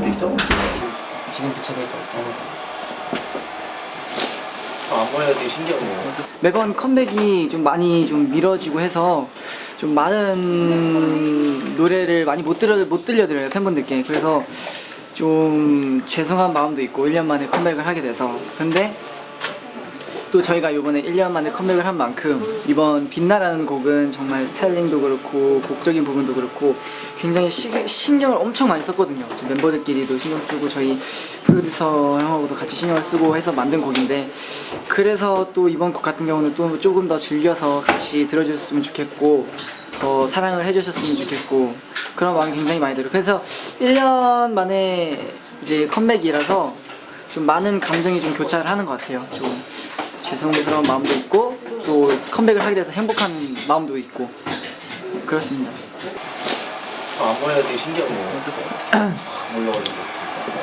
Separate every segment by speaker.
Speaker 1: 지금 붙여볼까?
Speaker 2: 아, 앞머리가 되게 신기하네요.
Speaker 1: 매번 컴백이 좀 많이 좀 미뤄지고 해서 좀 많은 노래를 많이 못 들려 못 들려드려요 팬분들께 그래서 좀 죄송한 마음도 있고 1년 만에 컴백을 하게 돼서 근데 또 저희가 이번에 1년 만에 컴백을 한 만큼 이번 빛나라는 곡은 정말 스타일링도 그렇고 곡적인 부분도 그렇고 굉장히 시, 신경을 엄청 많이 썼거든요. 좀 멤버들끼리도 신경 쓰고 저희 프로듀서 형하고도 같이 신경을 쓰고 해서 만든 곡인데 그래서 또 이번 곡 같은 경우는 또 조금 더 즐겨서 같이 들어줬으면 좋겠고 더 사랑을 해주셨으면 좋겠고 그런 마음이 굉장히 많이 들어요. 그래서 1년 만에 이제 컴백이라서 좀 많은 감정이 좀 교차를 하는 것 같아요. 좀 죄송스러운 마음도 있고 또 컴백을 하게 돼서 행복한 마음도 있고 그렇습니다
Speaker 2: 아, 앞머리가 되게 신기하네요. 올라가지고.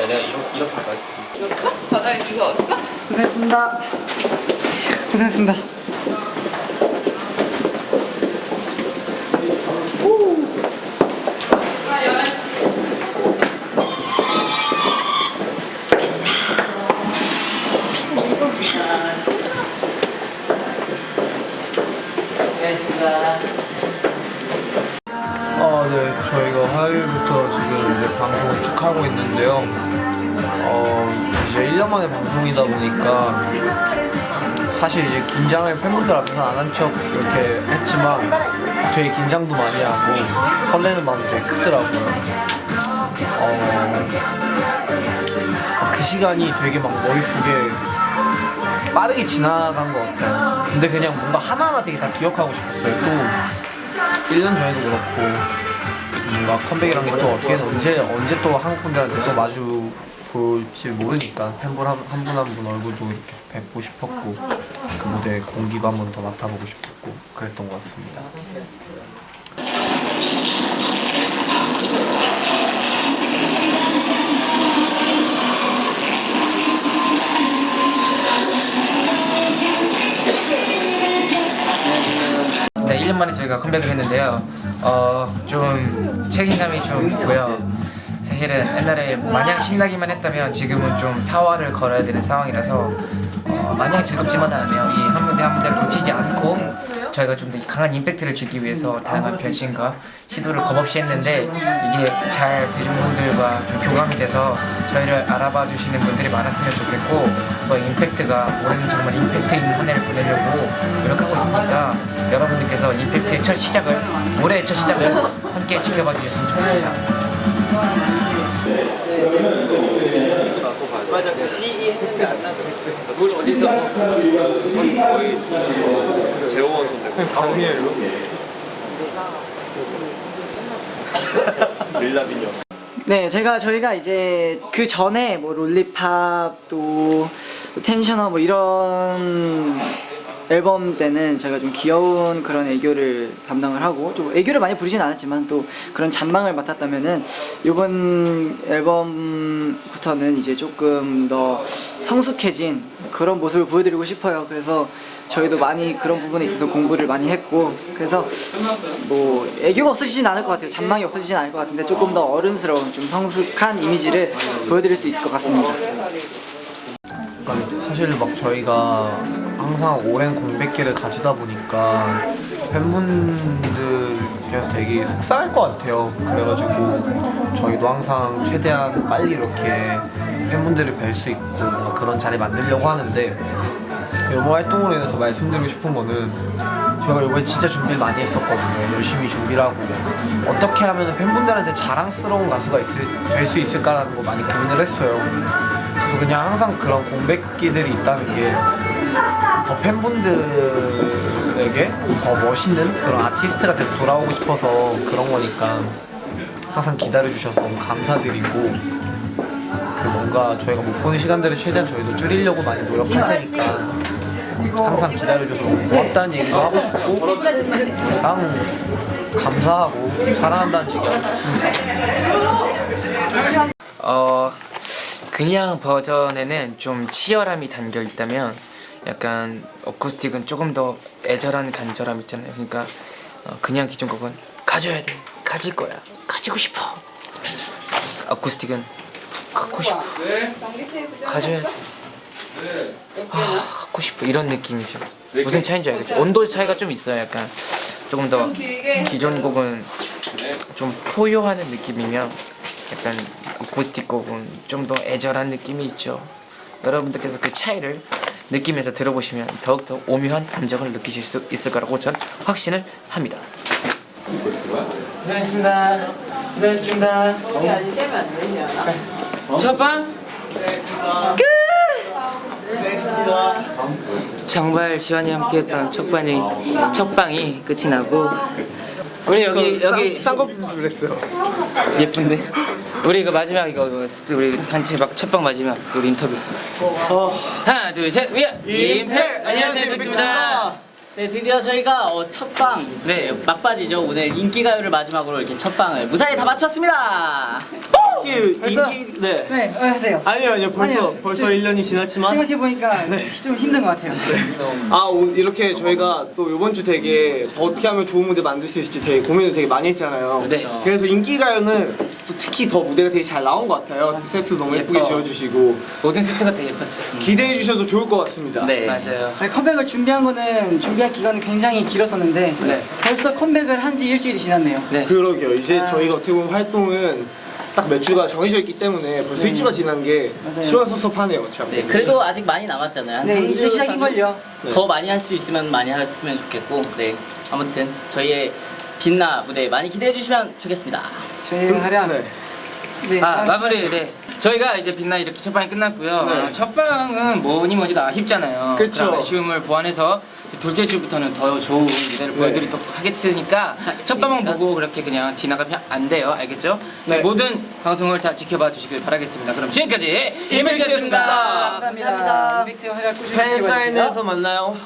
Speaker 2: 야, 내가 이렇게, 이렇게 할까 했어.
Speaker 3: 바닥에 누가 없어?
Speaker 1: 고생했습니다 고생했습니다
Speaker 4: 어, 네. 저희가 화요일부터 지금 이제 방송을 쭉 하고 있는데요. 어, 이제 1년 만에 방송이다 보니까 사실 이제 긴장을 팬분들 앞에서 안 한 척 이렇게 했지만 되게 긴장도 많이 하고 설레는 마음이 되게 크더라고요. 어, 그 시간이 되게 막 머릿속에 빠르게 지나간 것 같아요. 근데 그냥 뭔가 하나하나 되게 다 기억하고 싶었어요. 또 1년 전에도 그렇고 뭔가 컴백이란 게 또 어떻게 해서 언제 언제 또 한국 분들한테 또 마주 볼지 모르니까 팬분 한분한분 얼굴도 이렇게 뵙고 싶었고 그 무대 공기도 한 번 더 맡아보고 싶었고 그랬던 것 같습니다.
Speaker 5: 네, 1년 만에 저희가 컴백을 했는데요. 어, 좀 책임감이 좀 있고요. 사실은 옛날에 마냥 신나기만 했다면 지금은 좀 사활을 걸어야 되는 상황이라서 어, 마냥 즐겁지만은 않네요. 이 한 무대 한 무대를 놓치지 않고 저희가 좀 더 강한 임팩트를 주기 위해서 다양한 변신과 시도를 겁없이 했는데 이게 잘 대중분들과 좀 교감이 돼서 저희를 알아봐 주시는 분들이 많았으면 좋겠고 또 임팩트가 올해는 정말 임팩트 있는 한 해를 보내려고 노력하고 있으니까 여러분들께서 임팩트의 첫 시작을 올해의 첫 시작을 함께 지켜봐 주셨으면 좋겠습니다.
Speaker 2: 그걸 어디서? 거의 제호원 선배. 릴라빈요.
Speaker 1: 네, 제가 저희가 이제 그 전에 뭐 롤리팝 또 텐셔너 뭐 이런 앨범 때는 제가 좀 귀여운 그런 애교를 담당을 하고 좀 애교를 많이 부르진 않았지만 또 그런 잔망을 맡았다면은 이번 앨범부터는 이제 조금 더 성숙해진 그런 모습을 보여드리고 싶어요. 그래서 저희도 많이 그런 부분에 있어서 공부를 많이 했고 그래서 뭐 애교가 없어지진 않을 것 같아요. 잔망이 없어지진 않을 것 같은데 조금 더 어른스러운 좀 성숙한 이미지를 보여드릴 수 있을 것 같습니다.
Speaker 4: 사실 막 저희가 항상 오랜 공백기를 가지다 보니까 팬분들께서 되게 속상할 것 같아요. 그래가지고 저희도 항상 최대한 빨리 이렇게 팬분들을 뵐 수 있고 그런 자리 만들려고 하는데 이번 활동으로 인해서 말씀드리고 싶은 거는 저희가 이번에 진짜 준비를 많이 했었거든요. 열심히 준비를 하고 어떻게 하면 팬분들한테 자랑스러운 가수가 될 수 있을까라는 거 많이 고민을 했어요. 그래서 그냥 항상 그런 공백기들이 있다는 게 더 팬분들에게 더 멋있는 그런 아티스트가 돼서 돌아오고 싶어서 그런 거니까 항상 기다려주셔서 너무 감사드리고 그 뭔가 저희가 못 보는 시간들을 최대한 저희도 줄이려고 많이 노력할 테니까 항상 기다려줘서 너무 고맙다는 얘기도 하고 싶고 그냥 감사하고 사랑한다는 얘기 하고 싶습니다.
Speaker 5: 어 그냥 버전에는 좀 치열함이 담겨 있다면 약간 어쿠스틱은 조금 더 애절한 간절함 있잖아요. 그러니까 어, 그냥 기존 곡은 가져야 돼, 가질 거야, 가지고 싶어. 어쿠스틱은
Speaker 6: 갖고 싶어. 가져야 돼. 아, 갖고 싶어. 이런 느낌이죠. 무슨 차이인 줄 알겠죠? 온도 차이가 좀 있어요 약간. 조금 더 기존 곡은 좀 포효하는 느낌이면 약간 고스틱 곡은 좀 더 애절한 느낌이 있죠. 여러분들께서 그 차이를 느끼면서 들어보시면 더욱더 오묘한 감정을 느끼실 수 있을 거라고 전 확신을 합니다
Speaker 5: 고생하셨습니다. 고생하셨습니다.
Speaker 7: 거기 아직 떼면 안 되냐?
Speaker 5: 첫방 끝! 정발 지환이 함께했던 첫방이 첫방이 끝이 나고 우리 여기 여기
Speaker 8: 쌍꺼풀 그랬어요.
Speaker 5: 예쁜데 우리 그 마지막 이거 우리 단체 막 첫방 마지막 우리 인터뷰. 하나 둘셋. 위아 임팩 안녕하세요 임팩입니다
Speaker 7: 네, 드디어 저희가 어, 첫방
Speaker 5: 네.
Speaker 7: 막바지죠. 오늘 인기가요를 마지막으로 이렇게 첫 방을 무사히 다 마쳤습니다.
Speaker 4: 인기 네.
Speaker 1: 네, 어, 하세요.
Speaker 4: 아니요 아니요 벌써
Speaker 1: 아니요.
Speaker 4: 벌써
Speaker 1: 아니요.
Speaker 4: 1년이 지났지만
Speaker 1: 생각해 보니까 좀 힘든 것 같아요.
Speaker 4: 아 오늘 이렇게 저희가 또 이번 주 되게 더 어떻게 하면 좋은 무대 만들 수 있을지 되게 고민을 되게 많이 했잖아요.
Speaker 5: 네.
Speaker 4: 그래서 인기가요는 또 특히 더 무대가 되게 잘 나온 것 같아요. 세트 너무 예쁘게
Speaker 5: 예뻐.
Speaker 4: 지어주시고
Speaker 5: 모든 세트가 되게 예뻤죠
Speaker 4: 기대해 주셔도 좋을 것 같습니다.
Speaker 5: 네 맞아요
Speaker 1: 네, 컴백을 준비한 거는 준비한 기간은 굉장히 길었었는데
Speaker 4: 네.
Speaker 1: 벌써 컴백을 한 지 일주일이 지났네요.
Speaker 5: 네
Speaker 4: 그러게요. 이제
Speaker 1: 아.
Speaker 4: 저희가 어떻게 보면 활동은 딱 몇 주가 정해져 있기 때문에 벌써 일주가 지난 게
Speaker 1: 맞아요.
Speaker 4: 시원섭섭하네요. 참.
Speaker 7: 네, 그래도 아직 많이 남았잖아요. 한
Speaker 1: 네,
Speaker 7: 3주,
Speaker 1: 이제 시작인걸요.
Speaker 7: 더 많이 할 수 있으면 많이 했으면 좋겠고, 네. 아무튼 저희의 빛나 무대 많이 기대해 주시면 좋겠습니다.
Speaker 1: 저희 활약.
Speaker 4: 네.
Speaker 1: 네,
Speaker 5: 아 마무리 네 저희가 이제 빛나 이렇게 첫 방이 끝났고요
Speaker 4: 네.
Speaker 5: 아, 첫 방은 뭐니 뭐니도 아쉽잖아요
Speaker 4: 그쵸.
Speaker 5: 그런 아쉬움을 보완해서 둘째 주부터는 더 좋은 무대를
Speaker 4: 네.
Speaker 5: 보여드리도록 하겠으니까 첫 방만 보고 그렇게 그냥 지나가면 안 돼요 알겠죠?
Speaker 4: 네.
Speaker 5: 모든 방송을 다 지켜봐 주시길 바라겠습니다 그럼 지금까지 이백이었습니다
Speaker 1: 감사합니다. 임팩트 활약 꾸준히
Speaker 4: 팬
Speaker 1: 지켜봐 주세요.
Speaker 4: 사인회에서 만나요.